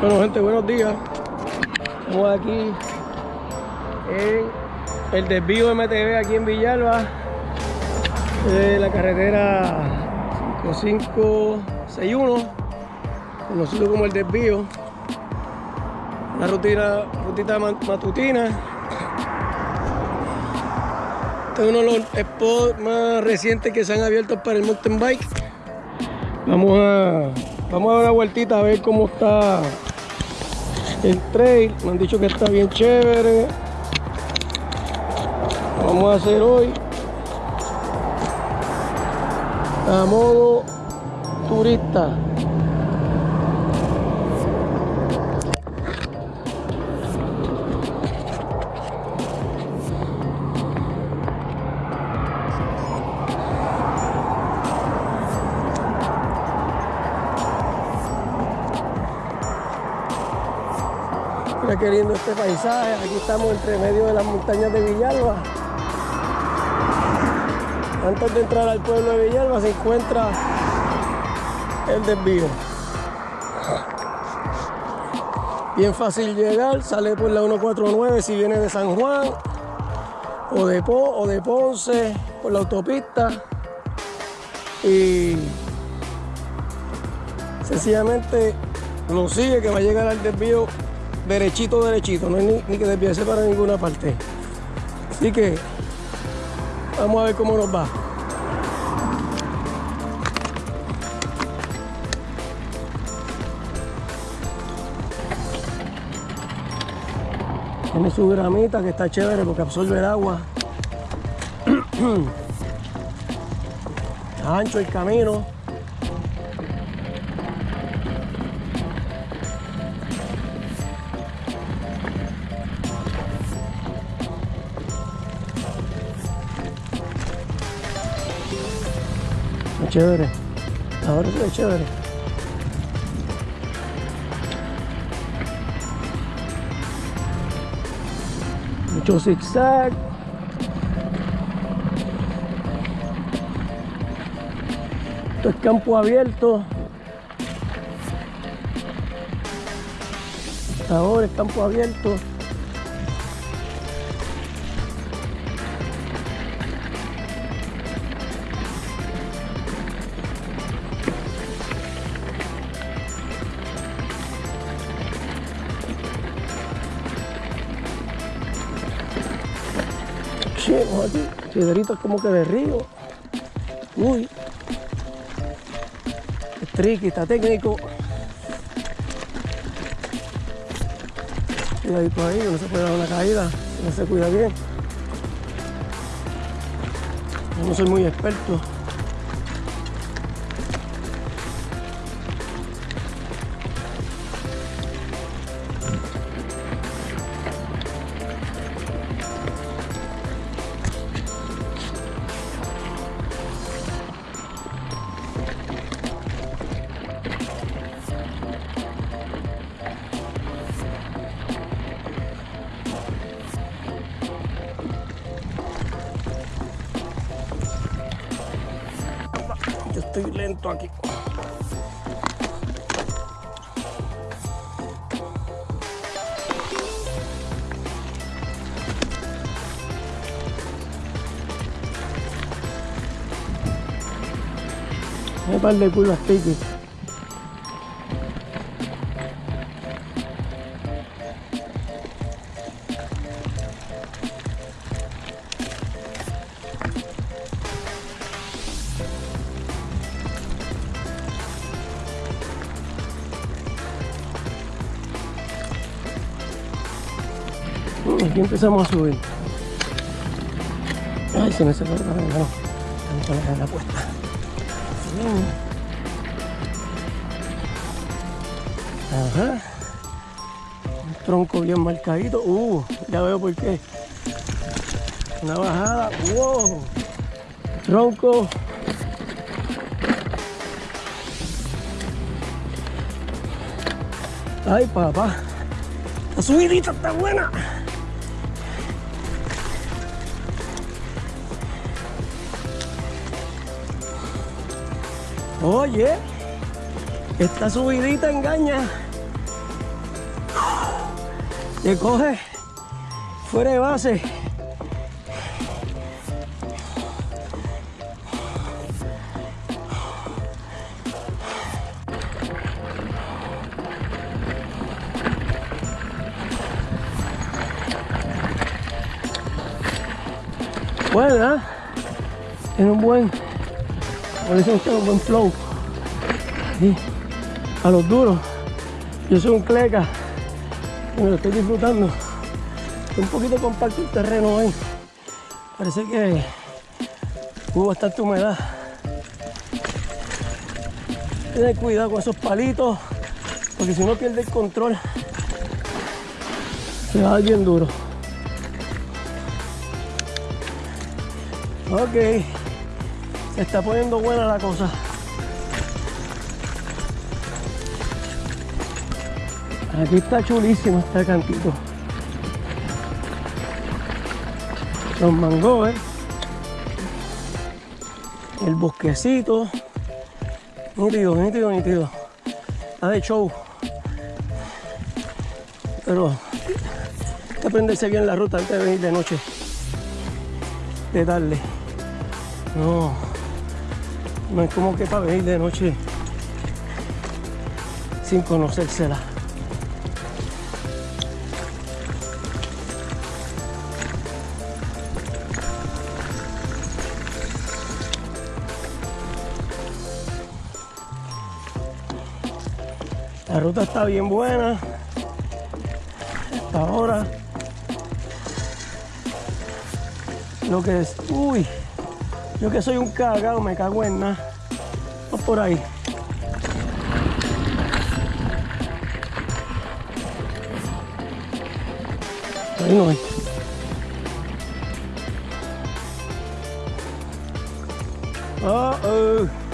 Bueno gente, buenos días. Estamos aquí en el desvío MTV aquí en Villalba de la carretera 5561 conocido como el desvío. Una rutina, rutita matutina. Este es uno de los spots más recientes que se han abierto para el mountain bike vamos a vamos a dar una vueltita a ver cómo está el trail. Me han dicho que está bien chévere. Vamos a hacer hoy. A modo turista Lindo este paisaje. Aquí estamos entre medio de las montañas de Villalba. Antes de entrar al pueblo de Villalba se encuentra el desvío. Bien fácil llegar, sale por la 149 si viene de San Juan o de, po, o de Ponce por la autopista y sencillamente lo sigue que va a llegar al desvío derechito, derechito, no hay ni, que desviarse para ninguna parte. Así que vamos a ver cómo nos va. Tiene su gramita que está chévere porque absorbe el agua. Ancho el camino. Chévere. Ahora sí es chévere. Mucho zigzag. Esto es campo abierto. Ahora es campo abierto. Aquí, piedritos como que de río. Uy. Es tricky, está técnico. Cuidadito ahí, no se puede dar una caída, no se cuida bien. No soy muy experto. Estoy lento aquí. Un par de curvas típicas. Aquí empezamos a subir. Ay, se me salió la no. Vamos a poner la puesta. Ajá. Un tronco bien marcadito. Uh, ya veo por qué. Una bajada. Wow. Tronco. Ay, papá. La subidita está buena. Oye, esta subidita engaña. Te coge fuera de base. Buena, en un buen, como dicen ustedes, un buen flow. A los duros. Yo soy un cleca y me lo estoy disfrutando. Está un poquito compacto el terreno hoy. Parece que hubo bastante humedad. Tener cuidado con esos palitos, porque si uno pierde el control, se va bien duro. Ok, está poniendo buena la cosa. Aquí está chulísimo este cantito. Los mangos, el bosquecito. Nítido, nítido, nítido. Está de show. Pero hay que aprenderse bien la ruta antes de venir de noche. De darle. No. No es como que para venir de noche sin conocérsela. La ruta está bien buena. Hasta ahora. Lo que es. Uy. Yo que soy un cagado, me cago en nada. Vamos por ahí. Ahí no hay. Uh oh.